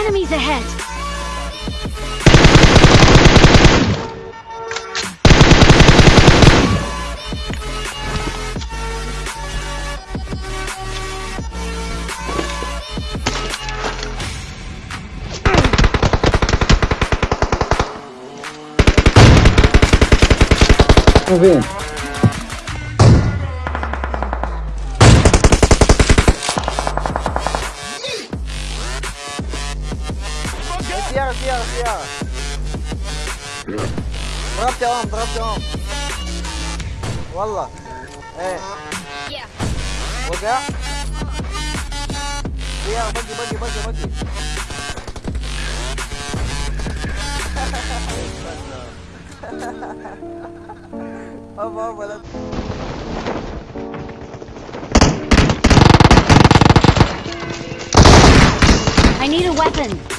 Enemies ahead! Tá vendo? سيارة سيارة ضربت يا ام ضربت يا ام والله ايه وقع سيارة بقي بقي بقي بقي هبا هبا لا I need a weapon!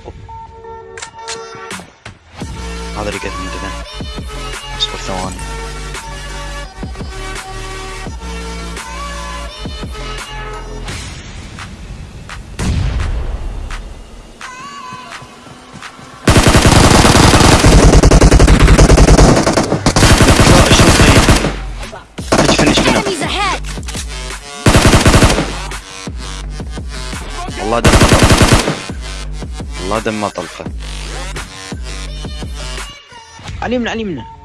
Chapo. Rodríguez Internet. Vamos por Zon. Enemies ahead! Allah الله دم ما طلقه. على علمنا على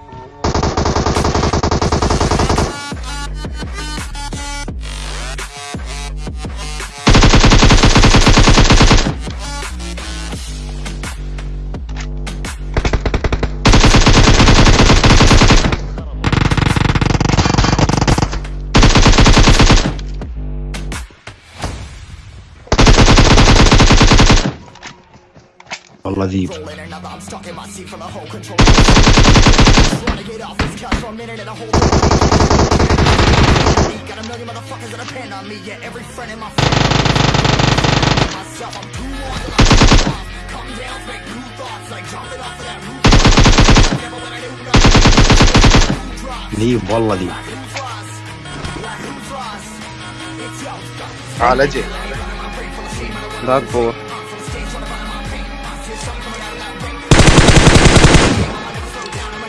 والله ذيب ذيب والله ذيب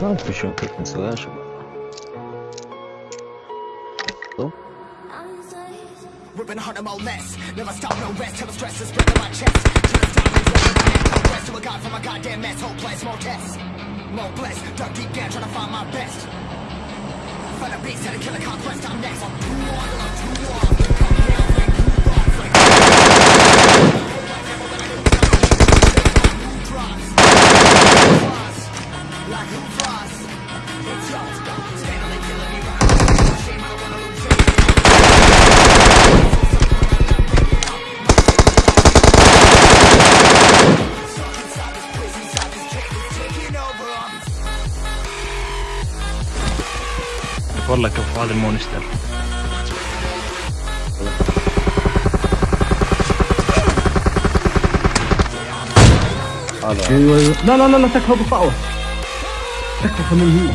Pronto, fechou aqui, cancelagem. Ripping hard on my. Never stop, no rest. Till stress my chest. A goddamn mess. More tests. More deep down, to find my best. Find a beast, had a killer conquest. I'm next. I'm والله كفو هذا المونستر هذا لا لا لا لا تكفى بالطعوة تكفى خليه